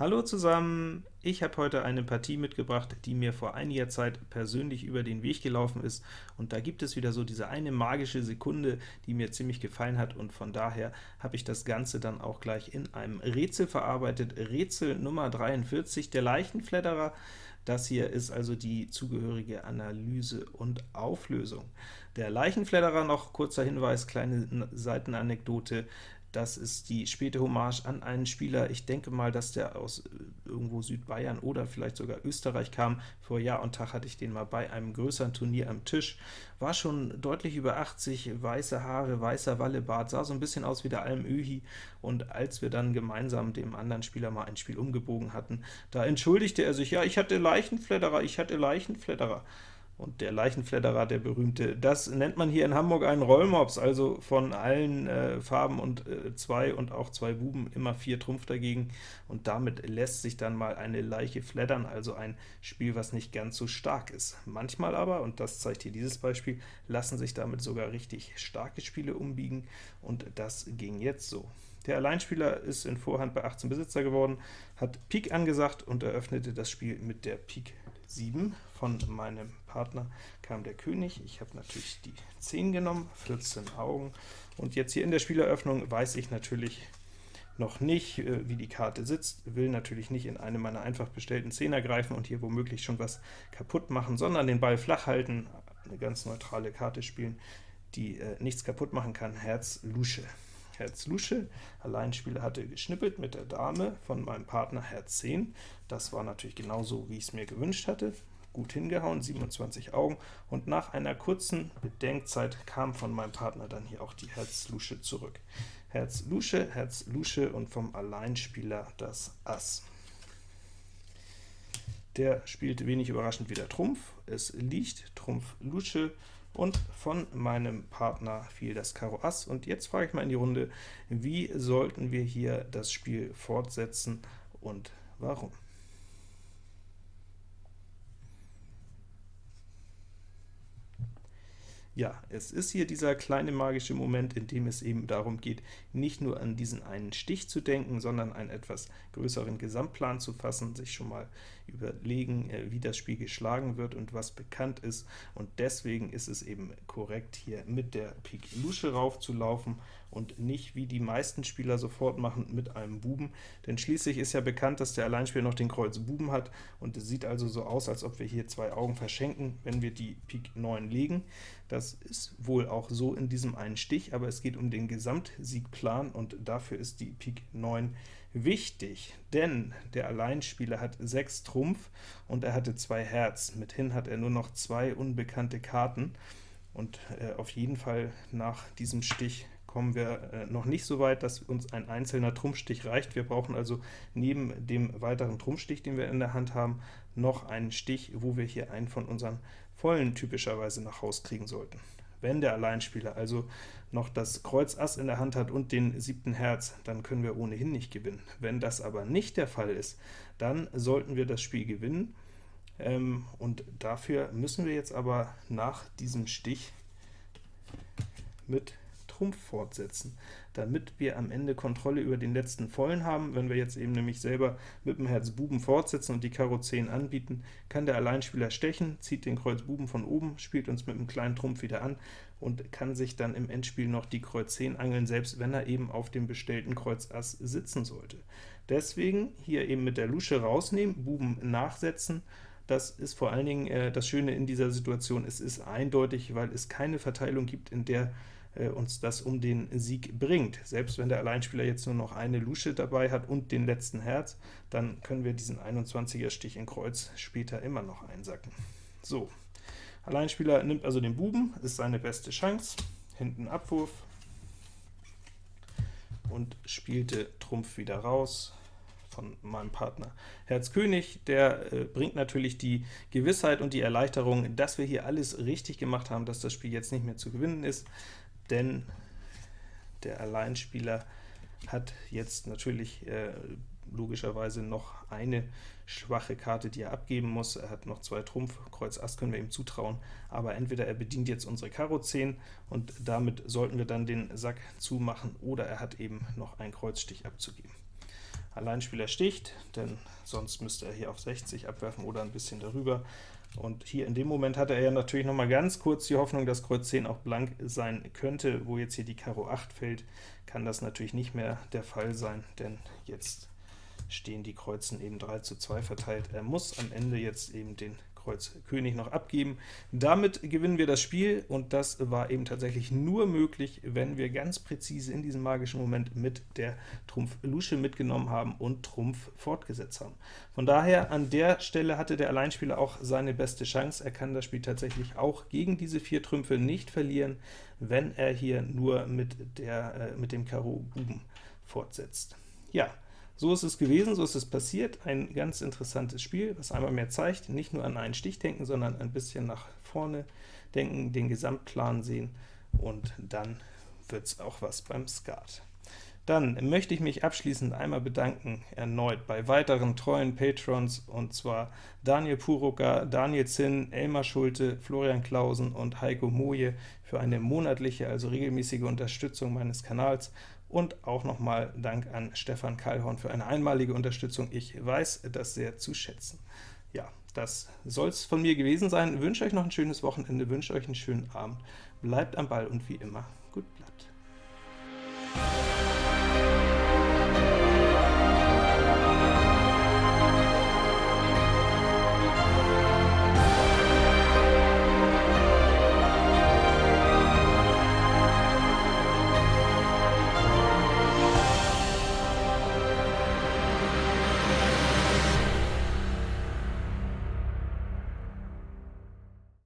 Hallo zusammen! Ich habe heute eine Partie mitgebracht, die mir vor einiger Zeit persönlich über den Weg gelaufen ist, und da gibt es wieder so diese eine magische Sekunde, die mir ziemlich gefallen hat, und von daher habe ich das Ganze dann auch gleich in einem Rätsel verarbeitet. Rätsel Nummer 43, der Leichenfledderer. Das hier ist also die zugehörige Analyse und Auflösung. Der Leichenfledderer, noch kurzer Hinweis, kleine Seitenanekdote, das ist die späte Hommage an einen Spieler, ich denke mal, dass der aus äh, irgendwo Südbayern oder vielleicht sogar Österreich kam. Vor Jahr und Tag hatte ich den mal bei einem größeren Turnier am Tisch. War schon deutlich über 80, weiße Haare, weißer Wallebart, sah so ein bisschen aus wie der Alm Öhi, und als wir dann gemeinsam dem anderen Spieler mal ein Spiel umgebogen hatten, da entschuldigte er sich, ja, ich hatte Leichenfledderer, ich hatte Leichenfledderer. Und der Leichenfledderer, der berühmte, das nennt man hier in Hamburg einen Rollmops, also von allen äh, Farben und äh, zwei und auch zwei Buben immer vier Trumpf dagegen, und damit lässt sich dann mal eine Leiche fleddern, also ein Spiel, was nicht ganz so stark ist. Manchmal aber, und das zeigt hier dieses Beispiel, lassen sich damit sogar richtig starke Spiele umbiegen, und das ging jetzt so. Der Alleinspieler ist in Vorhand bei 18 Besitzer geworden, hat Pik angesagt und eröffnete das Spiel mit der Pik 7. Von meinem Partner kam der König. Ich habe natürlich die 10 genommen, 14 Augen. Und jetzt hier in der Spieleröffnung weiß ich natürlich noch nicht, äh, wie die Karte sitzt, will natürlich nicht in eine meiner einfach bestellten Zehner greifen und hier womöglich schon was kaputt machen, sondern den Ball flach halten, eine ganz neutrale Karte spielen, die äh, nichts kaputt machen kann, Herz Lusche. Herz Lusche. Alleinspieler hatte geschnippelt mit der Dame von meinem Partner Herz 10. Das war natürlich genauso, wie ich es mir gewünscht hatte. Gut hingehauen, 27 Augen, und nach einer kurzen Bedenkzeit kam von meinem Partner dann hier auch die Herz Lusche zurück. Herz Lusche, Herz Lusche und vom Alleinspieler das Ass. Der spielte wenig überraschend wieder Trumpf, es liegt Trumpf Lusche, und von meinem Partner fiel das Karo Ass. Und jetzt frage ich mal in die Runde, wie sollten wir hier das Spiel fortsetzen und warum? Ja, es ist hier dieser kleine magische Moment, in dem es eben darum geht, nicht nur an diesen einen Stich zu denken, sondern einen etwas größeren Gesamtplan zu fassen, sich schon mal überlegen, äh, wie das Spiel geschlagen wird und was bekannt ist, und deswegen ist es eben korrekt, hier mit der Pik Lusche raufzulaufen und nicht, wie die meisten Spieler sofort machen, mit einem Buben, denn schließlich ist ja bekannt, dass der Alleinspieler noch den Kreuz Buben hat, und es sieht also so aus, als ob wir hier zwei Augen verschenken, wenn wir die Pik 9 legen. Das ist wohl auch so in diesem einen Stich, aber es geht um den Gesamtsiegplan, und dafür ist die Pik 9 wichtig, denn der Alleinspieler hat 6 Trumpf, und er hatte 2 Herz. Mithin hat er nur noch zwei unbekannte Karten, und äh, auf jeden Fall nach diesem Stich kommen wir äh, noch nicht so weit, dass uns ein einzelner Trumpfstich reicht. Wir brauchen also neben dem weiteren Trumpfstich, den wir in der Hand haben, noch einen Stich, wo wir hier einen von unseren vollen typischerweise nach Haus kriegen sollten. Wenn der Alleinspieler also noch das Kreuz Ass in der Hand hat und den siebten Herz, dann können wir ohnehin nicht gewinnen. Wenn das aber nicht der Fall ist, dann sollten wir das Spiel gewinnen, ähm, und dafür müssen wir jetzt aber nach diesem Stich mit Trumpf fortsetzen, damit wir am Ende Kontrolle über den letzten Vollen haben. Wenn wir jetzt eben nämlich selber mit dem Herz Buben fortsetzen und die Karo 10 anbieten, kann der Alleinspieler stechen, zieht den Kreuz Buben von oben, spielt uns mit einem kleinen Trumpf wieder an und kann sich dann im Endspiel noch die Kreuz 10 angeln, selbst wenn er eben auf dem bestellten Kreuz Ass sitzen sollte. Deswegen hier eben mit der Lusche rausnehmen, Buben nachsetzen, das ist vor allen Dingen äh, das Schöne in dieser Situation, es ist eindeutig, weil es keine Verteilung gibt, in der äh, uns das um den Sieg bringt. Selbst wenn der Alleinspieler jetzt nur noch eine Lusche dabei hat und den letzten Herz, dann können wir diesen 21er Stich in Kreuz später immer noch einsacken. So, Alleinspieler nimmt also den Buben, ist seine beste Chance, hinten Abwurf, und spielte Trumpf wieder raus, von meinem Partner. Herz König, der äh, bringt natürlich die Gewissheit und die Erleichterung, dass wir hier alles richtig gemacht haben, dass das Spiel jetzt nicht mehr zu gewinnen ist, denn der Alleinspieler hat jetzt natürlich äh, logischerweise noch eine schwache Karte, die er abgeben muss. Er hat noch zwei Trumpf, Kreuz Ass können wir ihm zutrauen, aber entweder er bedient jetzt unsere Karo 10 und damit sollten wir dann den Sack zumachen, oder er hat eben noch einen Kreuzstich abzugeben. Alleinspieler sticht, denn sonst müsste er hier auf 60 abwerfen oder ein bisschen darüber. Und hier in dem Moment hatte er ja natürlich noch mal ganz kurz die Hoffnung, dass Kreuz 10 auch blank sein könnte. Wo jetzt hier die Karo 8 fällt, kann das natürlich nicht mehr der Fall sein, denn jetzt stehen die Kreuzen eben 3 zu 2 verteilt. Er muss am Ende jetzt eben den Kreuz König noch abgeben. Damit gewinnen wir das Spiel, und das war eben tatsächlich nur möglich, wenn wir ganz präzise in diesem magischen Moment mit der Trumpf Lusche mitgenommen haben und Trumpf fortgesetzt haben. Von daher, an der Stelle hatte der Alleinspieler auch seine beste Chance. Er kann das Spiel tatsächlich auch gegen diese vier Trümpfe nicht verlieren, wenn er hier nur mit, der, äh, mit dem Karo Buben fortsetzt. Ja, so ist es gewesen, so ist es passiert. Ein ganz interessantes Spiel, was einmal mehr zeigt, nicht nur an einen Stich denken, sondern ein bisschen nach vorne denken, den Gesamtplan sehen, und dann wird es auch was beim Skat. Dann möchte ich mich abschließend einmal bedanken, erneut bei weiteren treuen Patrons, und zwar Daniel Purucker, Daniel Zinn, Elmar Schulte, Florian Klausen und Heiko Moje für eine monatliche, also regelmäßige Unterstützung meines Kanals und auch nochmal Dank an Stefan Kallhorn für eine einmalige Unterstützung. Ich weiß das sehr zu schätzen. Ja, das soll es von mir gewesen sein. Ich wünsche euch noch ein schönes Wochenende, wünsche euch einen schönen Abend. Bleibt am Ball und wie immer, gut Blatt.